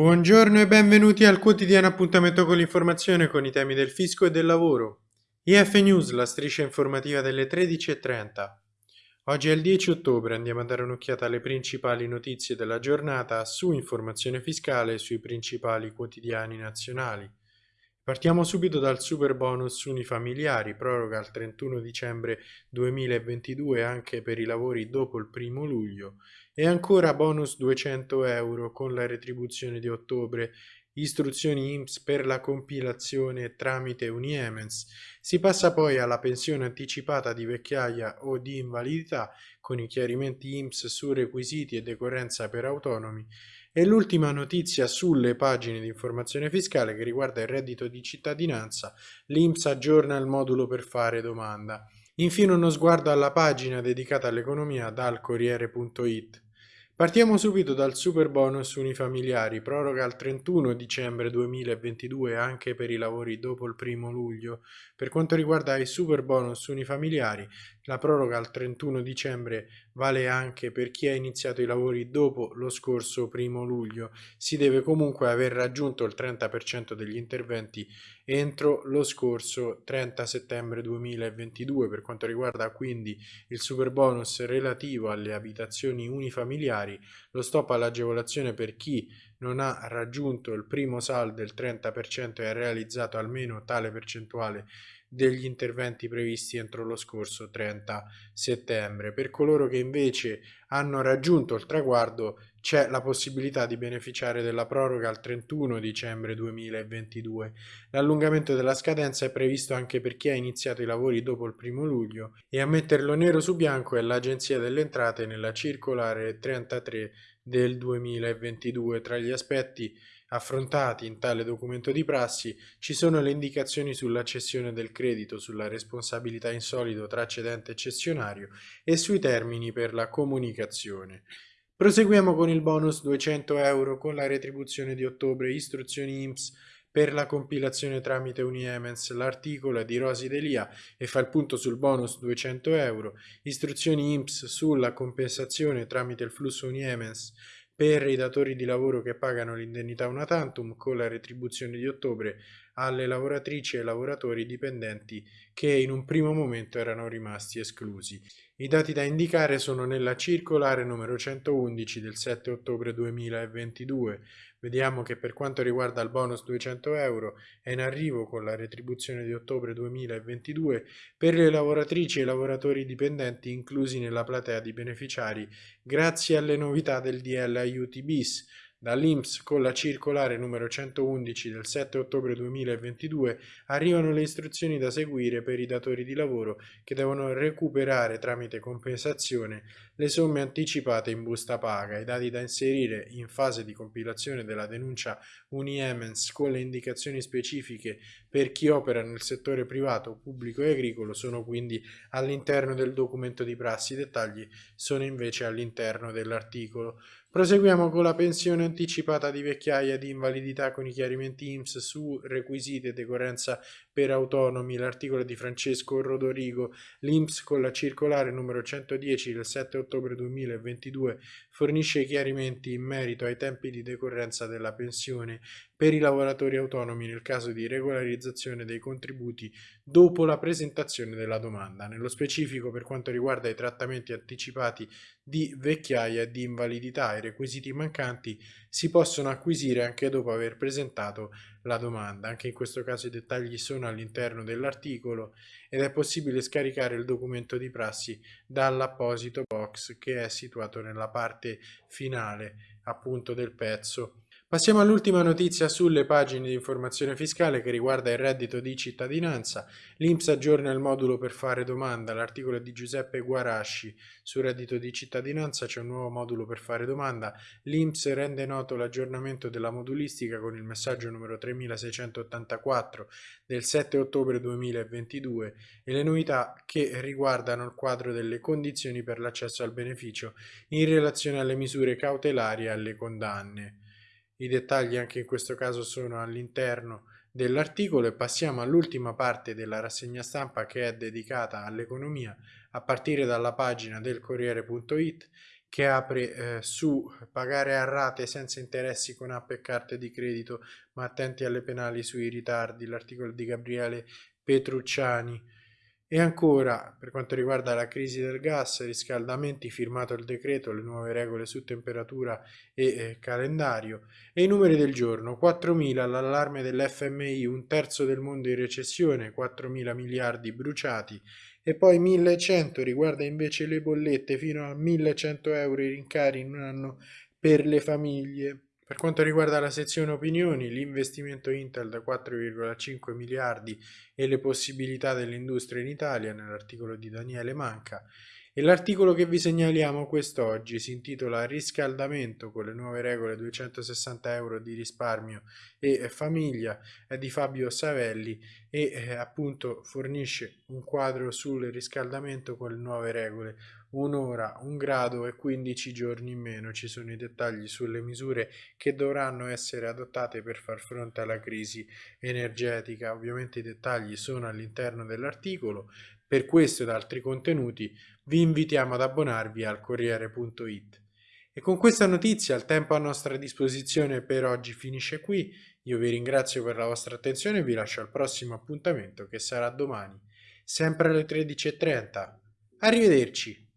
Buongiorno e benvenuti al quotidiano appuntamento con l'informazione con i temi del fisco e del lavoro. IF News, la striscia informativa delle 13.30. Oggi è il 10 ottobre, andiamo a dare un'occhiata alle principali notizie della giornata su informazione fiscale e sui principali quotidiani nazionali. Partiamo subito dal super bonus unifamiliari, proroga al 31 dicembre 2022 anche per i lavori dopo il 1 luglio. E ancora bonus 200 euro con la retribuzione di ottobre, istruzioni IMSS per la compilazione tramite Uniemens. Si passa poi alla pensione anticipata di vecchiaia o di invalidità con i chiarimenti IMSS su requisiti e decorrenza per autonomi e l'ultima notizia sulle pagine di informazione fiscale che riguarda il reddito di cittadinanza, l'INPS aggiorna il modulo per fare domanda. Infine uno sguardo alla pagina dedicata all'economia dal Corriere.it. Partiamo subito dal super bonus unifamiliari, proroga al 31 dicembre 2022 anche per i lavori dopo il primo luglio. Per quanto riguarda i super bonus unifamiliari, la proroga al 31 dicembre vale anche per chi ha iniziato i lavori dopo lo scorso primo luglio. Si deve comunque aver raggiunto il 30% degli interventi entro lo scorso 30 settembre 2022 per quanto riguarda quindi il super bonus relativo alle abitazioni unifamiliari lo stop all'agevolazione per chi non ha raggiunto il primo saldo del 30% e ha realizzato almeno tale percentuale degli interventi previsti entro lo scorso 30 settembre. Per coloro che invece hanno raggiunto il traguardo c'è la possibilità di beneficiare della proroga al 31 dicembre 2022. L'allungamento della scadenza è previsto anche per chi ha iniziato i lavori dopo il primo luglio e a metterlo nero su bianco è l'Agenzia delle Entrate nella circolare 33 del 2022. Tra gli aspetti affrontati in tale documento di prassi ci sono le indicazioni sulla cessione del credito, sulla responsabilità in solido tra cedente e cessionario e sui termini per la comunicazione. Proseguiamo con il bonus 200 euro con la retribuzione di ottobre, istruzioni IMSS per la compilazione tramite Uniemens, l'articolo di Rosi Delia e fa il punto sul bonus 200 euro, istruzioni IMSS sulla compensazione tramite il flusso Uniemens per i datori di lavoro che pagano l'indennità una tantum con la retribuzione di ottobre alle lavoratrici e lavoratori dipendenti che in un primo momento erano rimasti esclusi. I dati da indicare sono nella circolare numero 111 del 7 ottobre 2022. Vediamo che per quanto riguarda il bonus 200 euro è in arrivo con la retribuzione di ottobre 2022 per le lavoratrici e lavoratori dipendenti inclusi nella platea di beneficiari grazie alle novità del DL Aiuti bis Dall'INPS con la circolare numero 111 del 7 ottobre 2022 arrivano le istruzioni da seguire per i datori di lavoro che devono recuperare tramite compensazione le somme anticipate in busta paga, i dati da inserire in fase di compilazione della denuncia Uniemens con le indicazioni specifiche per chi opera nel settore privato, pubblico e agricolo sono quindi all'interno del documento di prassi, i dettagli sono invece all'interno dell'articolo. Proseguiamo con la pensione anticipata di vecchiaia di invalidità con i chiarimenti IMSS su requisiti e decorrenza per autonomi, l'articolo di Francesco Rodorigo, l'IMSS con la circolare numero 110 del 7 ottobre 2022 fornisce chiarimenti in merito ai tempi di decorrenza della pensione per i lavoratori autonomi nel caso di regolarizzazione dei contributi dopo la presentazione della domanda. Nello specifico per quanto riguarda i trattamenti anticipati di vecchiaia e di invalidità, i requisiti mancanti si possono acquisire anche dopo aver presentato la domanda. Anche in questo caso i dettagli sono all'interno dell'articolo ed è possibile scaricare il documento di prassi dall'apposito box che è situato nella parte finale appunto del pezzo Passiamo all'ultima notizia sulle pagine di informazione fiscale che riguarda il reddito di cittadinanza. L'Inps aggiorna il modulo per fare domanda. L'articolo di Giuseppe Guarasci sul reddito di cittadinanza c'è un nuovo modulo per fare domanda. L'Inps rende noto l'aggiornamento della modulistica con il messaggio numero 3684 del 7 ottobre 2022 e le novità che riguardano il quadro delle condizioni per l'accesso al beneficio in relazione alle misure cautelari e alle condanne. I dettagli anche in questo caso sono all'interno dell'articolo e passiamo all'ultima parte della rassegna stampa che è dedicata all'economia a partire dalla pagina del Corriere.it che apre eh, su pagare a rate senza interessi con app e carte di credito, ma attenti alle penali sui ritardi, l'articolo di Gabriele Petrucciani. E ancora, per quanto riguarda la crisi del gas, riscaldamenti, firmato il decreto, le nuove regole su temperatura e eh, calendario. E i numeri del giorno, 4.000 l'allarme dell'FMI, un terzo del mondo in recessione, 4.000 miliardi bruciati, e poi 1100 riguarda invece le bollette fino a 1100 euro i rincari in un anno per le famiglie. Per quanto riguarda la sezione opinioni, l'investimento Intel da 4,5 miliardi e le possibilità dell'industria in Italia nell'articolo di Daniele Manca e l'articolo che vi segnaliamo quest'oggi si intitola Riscaldamento con le nuove regole 260 euro di risparmio e famiglia, è di Fabio Savelli e eh, appunto fornisce un quadro sul riscaldamento con le nuove regole. Un'ora, un grado e 15 giorni in meno. Ci sono i dettagli sulle misure che dovranno essere adottate per far fronte alla crisi energetica. Ovviamente i dettagli sono all'interno dell'articolo. Per questo ed altri contenuti vi invitiamo ad abbonarvi al Corriere.it. E con questa notizia il tempo a nostra disposizione per oggi finisce qui. Io vi ringrazio per la vostra attenzione e vi lascio al prossimo appuntamento che sarà domani, sempre alle 13.30. Arrivederci!